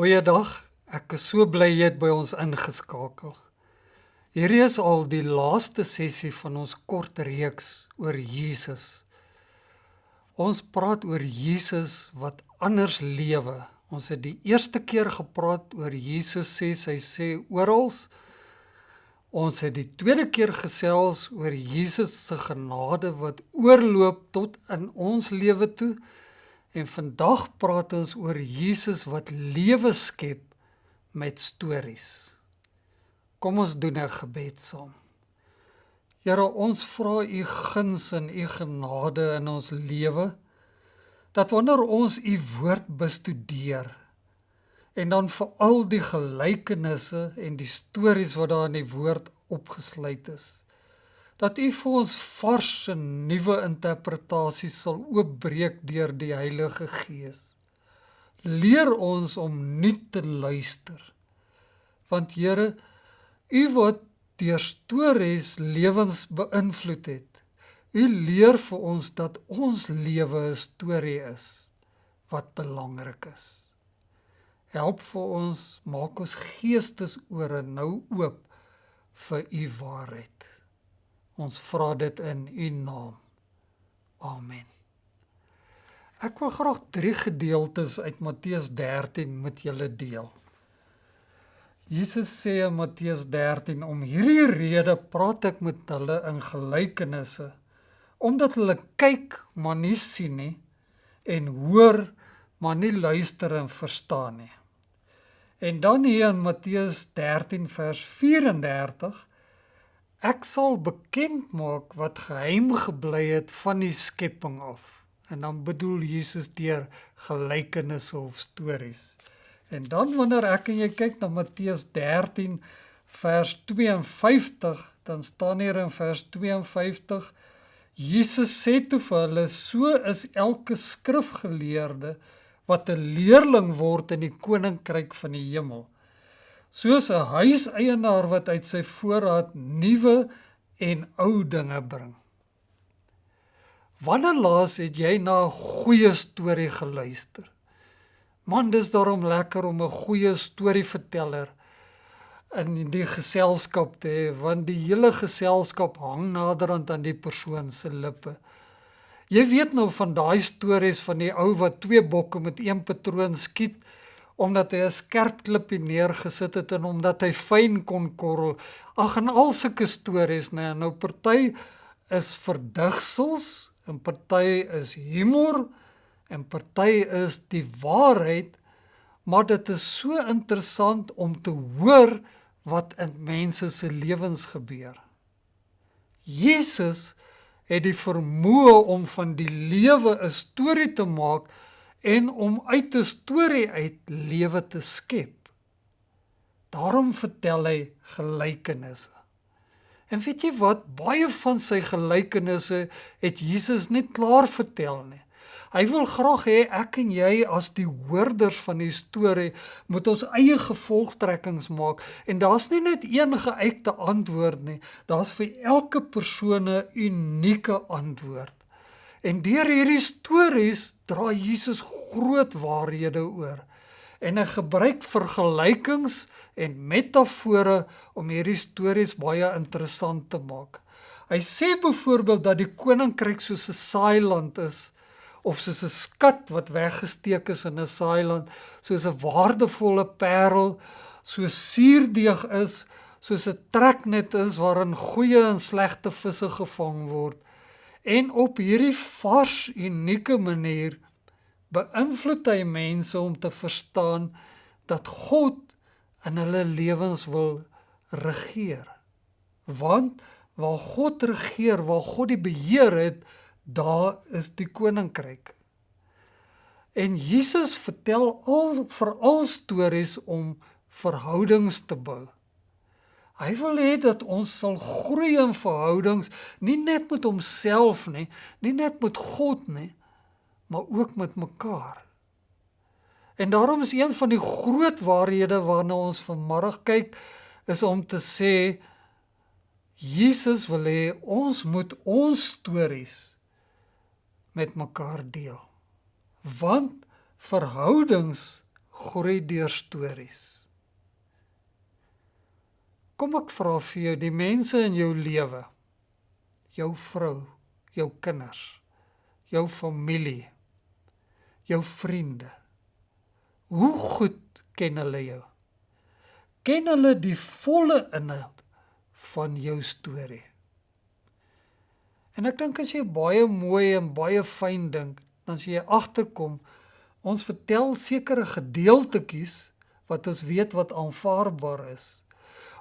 Goeiedag. Ek is so bly jy het by ons ingeskakel. Hierdie is al die laaste sessie van ons kort reeks oor Jesus. Ons praat oor Jesus wat anders lewe. Ons het die eerste keer gepraat oor Jesus sê hy sê oral. Ons het die tweede keer gesels oor Jesus se genade wat oorloop tot in ons lewe toe. En vandag praat ons oor Jesus wat lewe skep met stories. Kom ons doen 'n gebed saam. Here, ons vra U guns en U genade in ons lewe dat wanneer ons U woord bestudeer en dan vir al die gelykenisse en die stories wat daar in die woord opgesluit is dat U vir ons vars en nuwe interpretasies sal oopbreek deur die Heilige Gees. Leer ons om nuut te luister. Want Here, U wat deur stories lewens beïnvloed het. U leer vir ons dat ons lewe 'n storie is wat belangrik is. Help vir ons, maak ons geestesore nou oop vir u waarheid. Ons vra dit in U naam. Amen. Ek wil graag drie gedeeltes uit Matteus 13 met julle deel. Jesus sê in Matteus 13 om hierdie rede praat ek met hulle in gelykenisse omdat hulle kyk maar nie sien nie en hoor maar nie luister en verstaan nie. En dan hier in Matteus 13 vers 34 Ek sal bekend maak wat geheim gebly het van die skepping af. En dan bedoel Jesus deur gelykenisse of stories. En dan wanneer ek en jy kyk na Matteus 13 vers 52, dan staan hier in vers 52 Jesus sê toe vir hulle: "So is elke skrifgeleerde wat 'n leerling word in die koninkryk van die hemel." Soos 'n huiseienaar wat uit sy voorraad nuwe en ou dinge bring. Wanneer laas het jy na 'n goeie storie geluister? Man, dis daarom lekker om 'n goeie storieverteller in die geselskap te hê, want die hele geselskap hang naderhand aan die persoon se lippe. Jy weet nou van daai stories van die ou wat twee bokke met een patroon skiet omdat hy 'n skerp klippie neergesit het en omdat hy fyn kon korrel. Ag en al sulke stories, nê. Nou party is verdigsels en party is humor en party is die waarheid, maar dit is so interessant om te hoor wat in mense se lewens gebeur. Jesus het die vermoë om van die lewe 'n storie te maak en om uit 'n storie uit lewe te skep. Daarom vertel hy gelykenisse. En weet jy wat, baie van sy gelykenisse het Jesus net klaar vertel nie. Hy wil graag hê ek en jy as die hoorders van die storie moet ons eie gevolgtrekkings maak en daar's nie net een geuite antwoord nie, daar's vir elke persoon 'n unieke antwoord. En deur hierdie stories dra Jesus groot waarhede oor. En hy gebruik vergelykings en metafore om hierdie stories baie interessant te maak. Hy sê byvoorbeeld dat die koninkryk soos 'n saailand is of soos 'n skat wat weggesteek is in 'n saailand, soos 'n waardevolle parel, soos suurdeeg is, soos 'n treknet is waarin goeie en slegte visse gevang word. En op hierdie vars unieke manier beïnvloed hy mense om te verstaan dat God in hulle lewens wil regeer. Want waar God regeer, waar God die beheer het, daar is die koninkryk. En Jesus vertel al veral stories om verhoudings te bou. Hy wil hê dat ons sal groei in verhoudings, nie net met homself nie, nie net met God nie, maar ook met mekaar. En daarom is een van die groot waarhede waarna ons vanmiddag kyk, is om te sê Jesus wil hê ons moet ons stories met mekaar deel. Want verhoudings groei deur stories. Kom ek vra vir jou, die mense in jou lewe, jou vrou, jou kinders, jou familie, jou vriende. Hoe goed ken hulle jou? Ken hulle die volle inhoud van jou storie? En ek dink as jy baie mooi en baie fyn dink, dan as jy agterkom ons vertel sekere gedeeltetjies wat ons weet wat aanvaarbaar is.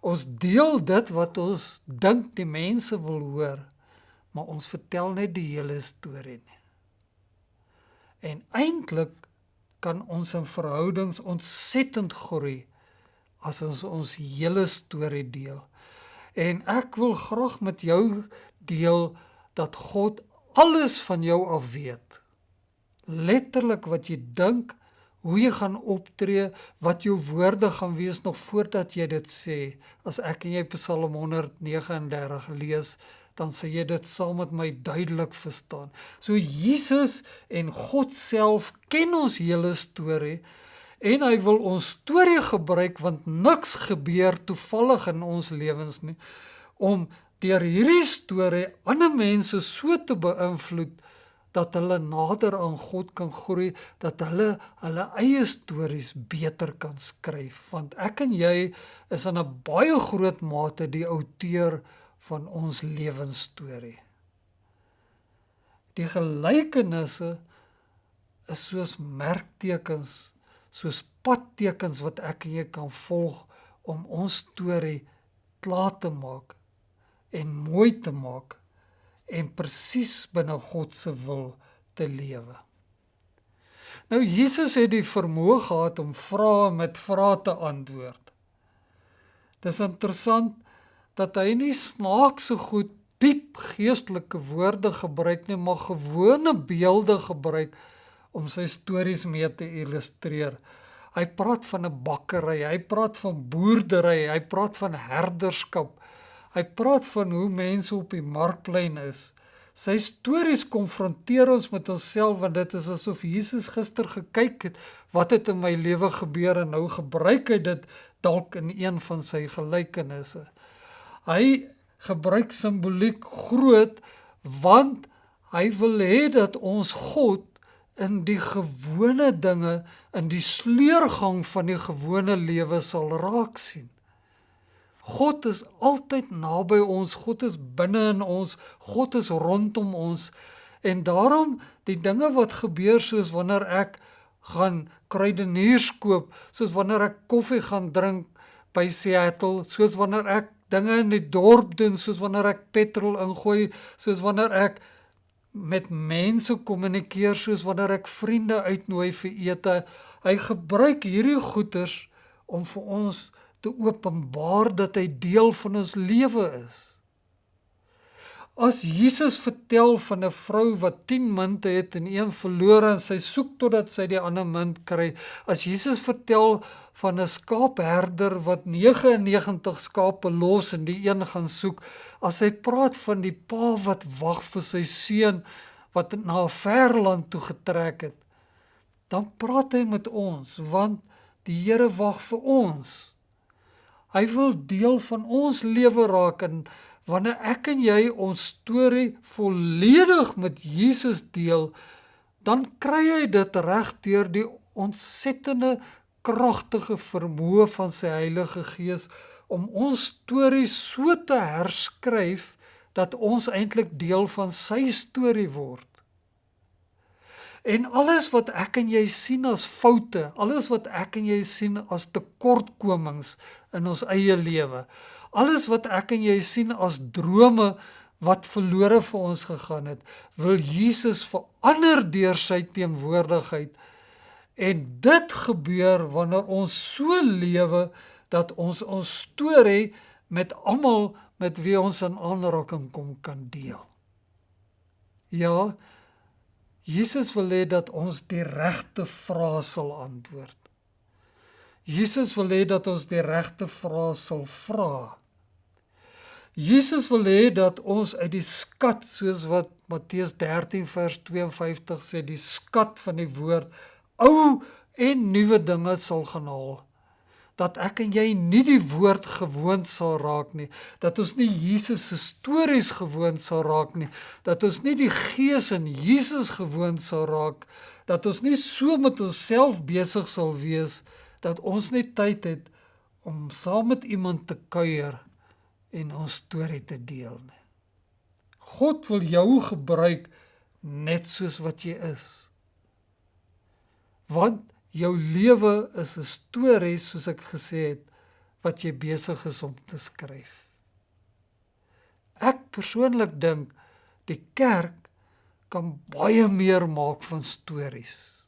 Ons deel dit wat ons dink die mense wil hoor, maar ons vertel net die hele storie nie. En eintlik kan ons in verhoudings ontsettend groei as ons ons hele storie deel. En ek wil graag met jou deel dat God alles van jou af weet letterlik wat jy dink, hoe jy gaan optree, wat jou woorde gaan wees nog voordat jy dit sê. As ek en jy Psalm 139 lees, dan sê jy dit saam met my duidelik verstaan. So Jesus en God self ken ons hele storie en hy wil ons storie gebruik want niks gebeur toevallig in ons lewens nie om deur hierdie storie ander mense so te beïnvloed dat hulle nader aan God kan groei, dat hulle hulle eie stories beter kan skryf, want ek en jy is in 'n baie groot mate die outeur van ons lewensstorie. Die gelykenisse is soos merktekens, soos padtekens wat ek en jy kan volg om ons storie klaar te maak en mooi te maak en presies binne God se wil te lewe. Nou Jesus het die vermoë gehad om vrae met vrae te antwoord. Dis interessant dat hy nie snaakse goed diep geestelike woorde gebruik nie, maar gewone beelde gebruik om sy stories mee te illustreer. Hy praat van 'n bakkery, hy praat van boerdery, hy praat van herderskap. Hy praat van hoe mense op die markplein is. Sy stories konfronteer ons met onsself want dit is asof Jesus gister gekyk het wat het in my lewe gebeur en nou gebruik hy dit dalk in een van sy gelykenisse. Hy gebruik simboliek groot want hy wil hê dat ons God in die gewone dinge in die sleurgang van die gewone lewe sal raak sien. God is altyd naby ons, God is binne in ons, God is rondom ons. En daarom die dinge wat gebeur soos wanneer ek gaan kruideniers koop, soos wanneer ek koffie gaan drink by Seattle, soos wanneer ek dinge in die dorp doen, soos wanneer ek petrol ingooi, soos wanneer ek met mense kommunikeer, soos wanneer ek vriende uitnooi vir ete. Hy gebruik hierdie goeders om vir ons te openbaar dat hy deel van ons lewe is. As Jesus vertel van 'n vrou wat 10 munte het en een verloor en sy soek totdat sy die ander munt kry, as Jesus vertel van 'n skaapherder wat 99 skape los en die een gaan soek, as hy praat van die pa wat wag vir sy seun wat na 'n ver land toe getrek het, dan praat hy met ons want die Here wag vir ons. Hy wil deel van ons lewe raak en wanneer ek en jy ons storie volledig met Jesus deel, dan kry hy dit reg deur die ontsettende kragtige vermoë van sy Heilige Gees om ons storie so te herskryf dat ons eintlik deel van sy storie word. En alles wat ek en jy sien as foute, alles wat ek en jy sien as tekortkomings in ons eie lewe, alles wat ek en jy sien as drome wat verlore vir ons gegaan het, wil Jesus verander deur sy teenwoordigheid. En dit gebeur wanneer ons so lewe dat ons ons storie met almal met wie ons in aanraking kom kan deel. Ja, Jesus wil hê dat ons die regte vrae sal antwoord. Jesus wil hê dat ons die regte vrae sal vra. Jesus wil hê dat ons uit die skat soos wat Matteus 13 vers 52 sê, die skat van die woord ou en nuwe dinge sal gaan haal dat ek en jy nie die woord gewoond sal raak nie, dat ons nie Jesus se stories gewoond sal raak nie, dat ons nie die gees in Jesus gewoond sal raak, dat ons nie so met onsself besig sal wees dat ons net tyd het om saam met iemand te kuier en ons storie te deel nie. God wil jou gebruik net soos wat jy is. Want jou lewe is 'n storie soos ek gesê het wat jy besig is om te skryf. Ek persoonlik dink die kerk kan baie meer maak van stories.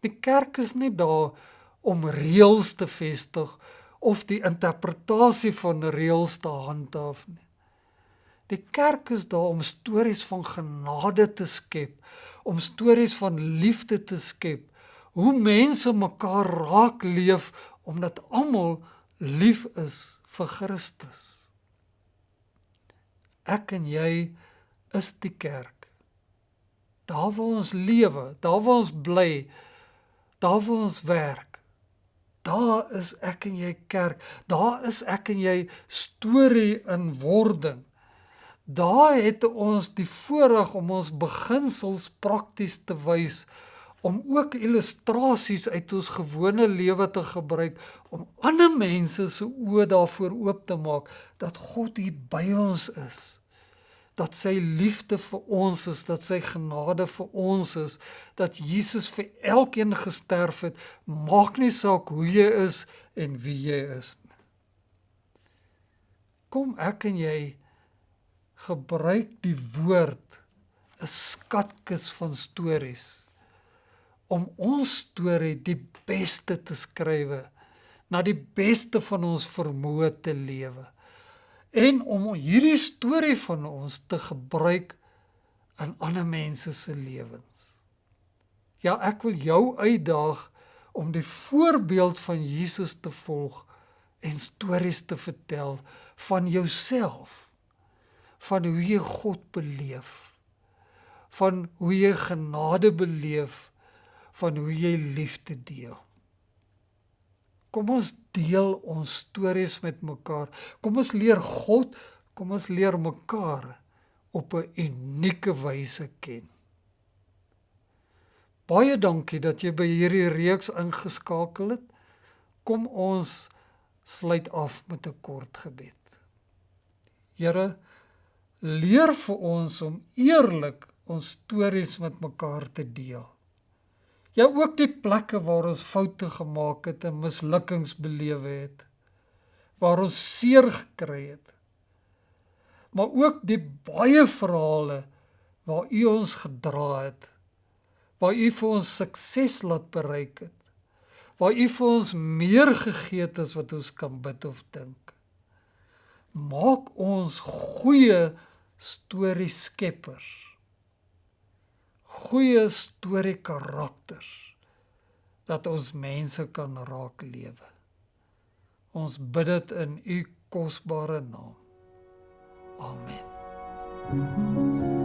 Die kerk is nie daar om reëls te vestig of die interpretasie van reëls te handhaaf nie. Die kerk is daar om stories van genade te skep, om stories van liefde te skep, hoe mense mekaar raak leef omdat almal lief is vir Christus. Ek en jy is die kerk. Daar waar ons lewe, daar waar ons bly, daar waar ons werk. Daar is ek en jy kerk. Daar is ek en jy storie in wording. Daar het ons die voorreg om ons beginsels prakties te wys om ook illustrasies uit ons gewone lewe te gebruik om ander mense se oë daarvoor oop te maak dat God hier by ons is. Dat sy liefde vir ons is, dat sy genade vir ons is, dat Jesus vir elkeen gesterf het, maak nie saak hoe jy is en wie jy is nie. Kom ek en jy gebruik die woord 'n skatkis van stories om ons storie die beste te skrywe na die beste van ons vermoë te lewe en om hierdie storie van ons te gebruik in ander mense se lewens. Ja, ek wil jou uitdaag om die voorbeeld van Jesus te volg en stories te vertel van jouself van hoe jy God beleef van hoe jy genade beleef van hoe jy liefde deel. Kom ons deel ons stories met mekaar. Kom ons leer God, kom ons leer mekaar op 'n unieke wyse ken. Baie dankie dat jy by hierdie reeks ingeskakel het. Kom ons sluit af met 'n kort gebed. Here, leer vir ons om eerlik ons stories met mekaar te deel. Ja ook die plekke waar ons foute gemaak het en mislukkings belewe het. Waar ons seer gekry het. Maar ook die baie verhale waar U ons gedra het. Waar U vir ons sukses laat bereik het. Waar U vir ons meer gegee het as wat ons kan bid of dink. Maak ons goeie storie skeppers goeie storie karakters dat ons mense kan raak lewe. Ons bid dit in u kosbare naam. Amen. Thank you.